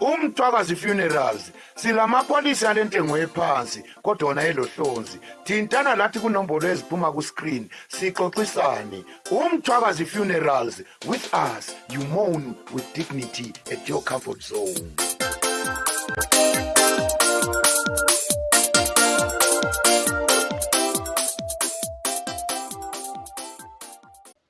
Umthwakazi Funerals silamapolisi alentengo ephansi kodwa wona elohlonzi. Thintana lathi kunombolo eziphuma ku-screen sixoxisane. Umthwakazi Funerals with us you moan with dignity at your comfort zone.